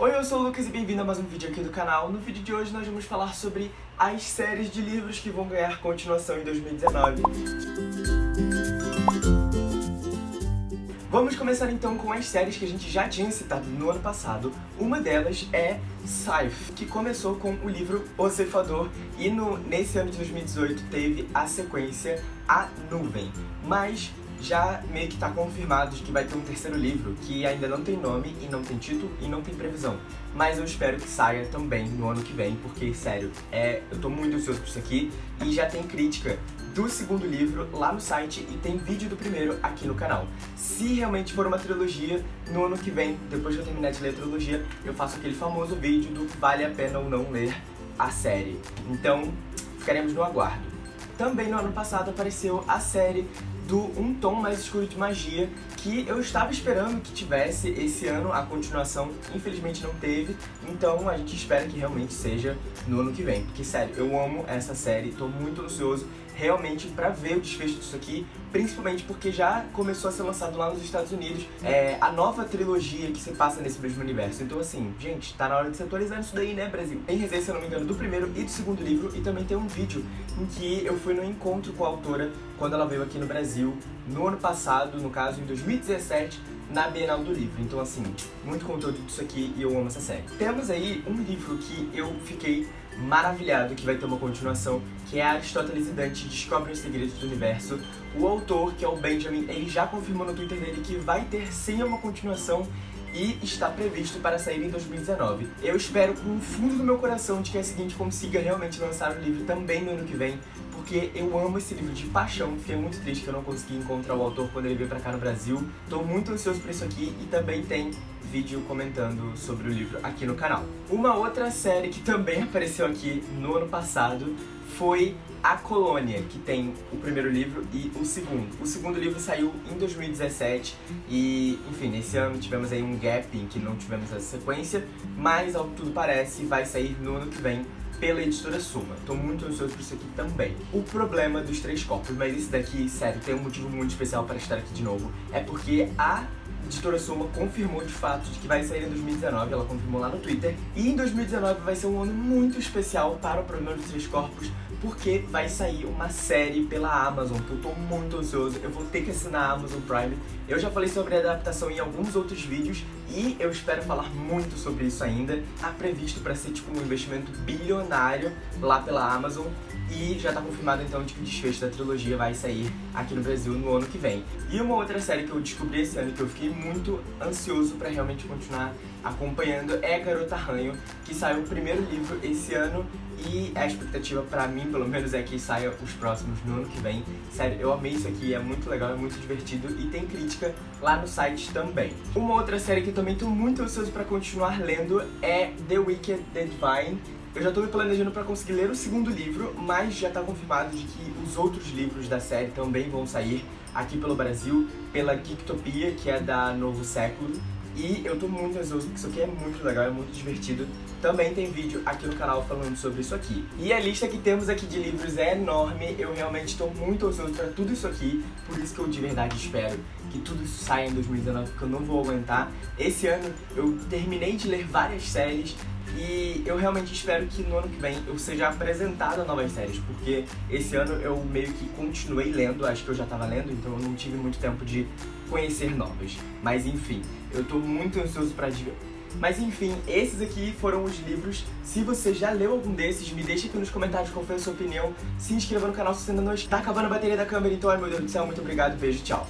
Oi, eu sou o Lucas e bem-vindo a mais um vídeo aqui do canal. No vídeo de hoje nós vamos falar sobre as séries de livros que vão ganhar continuação em 2019. Vamos começar então com as séries que a gente já tinha citado no ano passado. Uma delas é Scythe, que começou com o livro O Ceifador e no, nesse ano de 2018 teve a sequência A Nuvem. Mas já meio que tá confirmado de que vai ter um terceiro livro, que ainda não tem nome, e não tem título, e não tem previsão. Mas eu espero que saia também no ano que vem, porque, sério, é, eu tô muito ansioso por isso aqui, e já tem crítica do segundo livro lá no site, e tem vídeo do primeiro aqui no canal. Se realmente for uma trilogia, no ano que vem, depois que eu terminar de ler a trilogia, eu faço aquele famoso vídeo do vale a pena ou não ler a série. Então, ficaremos no aguardo. Também no ano passado apareceu a série do Um Tom Mais Escuro de Magia, que eu estava esperando que tivesse esse ano a continuação, infelizmente não teve, então a gente espera que realmente seja no ano que vem, porque sério, eu amo essa série, tô muito ansioso realmente pra ver o desfecho disso aqui, principalmente porque já começou a ser lançado lá nos Estados Unidos é, a nova trilogia que se passa nesse mesmo universo. Então assim, gente, tá na hora de se atualizar isso daí, né, Brasil? Tem resenha, se eu não me engano, do primeiro e do segundo livro, e também tem um vídeo em que eu fui no encontro com a autora quando ela veio aqui no Brasil, no ano passado, no caso, em 2017, na Bienal do Livro. Então, assim, muito conteúdo disso aqui e eu amo essa série. Temos aí um livro que eu fiquei maravilhado que vai ter uma continuação, que é Aristóteles e Dante Descobrem os Segredos do Universo. O autor, que é o Benjamin, ele já confirmou no Twitter dele que vai ter sim uma continuação e está previsto para sair em 2019. Eu espero com o fundo do meu coração de que a seguinte consiga realmente lançar o livro também no ano que vem, porque eu amo esse livro de paixão, fiquei muito triste que eu não consegui encontrar o autor quando ele veio pra cá no Brasil. Tô muito ansioso por isso aqui e também tem vídeo comentando sobre o livro aqui no canal. Uma outra série que também apareceu aqui no ano passado foi A Colônia, que tem o primeiro livro e o segundo. O segundo livro saiu em 2017 e, enfim, nesse ano tivemos aí um gap em que não tivemos essa sequência, mas ao que tudo parece vai sair no ano que vem pela editora Suma. Tô muito ansioso por isso aqui também. O problema dos três corpos, mas esse daqui, sério, tem um motivo muito especial para estar aqui de novo, é porque a editora Soma confirmou de fato de que vai sair em 2019, ela confirmou lá no Twitter. E em 2019 vai ser um ano muito especial para o Problema dos Três Corpos, porque vai sair uma série pela Amazon, que eu tô muito ansioso, eu vou ter que assinar a Amazon Prime. Eu já falei sobre a adaptação em alguns outros vídeos e eu espero falar muito sobre isso ainda. Tá previsto para ser tipo um investimento bilionário lá pela Amazon e já tá confirmado então de que o desfecho da trilogia vai sair aqui no Brasil no ano que vem. E uma outra série que eu descobri esse ano que eu fiquei muito ansioso para realmente continuar acompanhando é Garota Ranho, que saiu o primeiro livro esse ano e a expectativa pra mim, pelo menos, é que saia os próximos no ano que vem. Sério, eu amei isso aqui, é muito legal, é muito divertido e tem crítica lá no site também. Uma outra série que eu também tô muito ansioso pra continuar lendo é The Wicked The Divine, eu já tô me planejando pra conseguir ler o segundo livro, mas já tá confirmado de que os outros livros da série também vão sair aqui pelo Brasil, pela Geektopia, que é da Novo Século. E eu tô muito ansioso porque isso aqui é muito legal, é muito divertido. Também tem vídeo aqui no canal falando sobre isso aqui. E a lista que temos aqui de livros é enorme, eu realmente tô muito ansioso pra tudo isso aqui, por isso que eu de verdade espero que tudo isso saia em 2019, porque eu não vou aguentar. Esse ano eu terminei de ler várias séries, e eu realmente espero que no ano que vem eu seja apresentado a novas séries, porque esse ano eu meio que continuei lendo, acho que eu já tava lendo, então eu não tive muito tempo de conhecer novas. Mas enfim, eu tô muito ansioso pra... Mas enfim, esses aqui foram os livros. Se você já leu algum desses, me deixa aqui nos comentários qual foi a sua opinião. Se inscreva no canal se você ainda não está acabando a bateria da câmera. Então, ai meu Deus do céu, muito obrigado, beijo, tchau.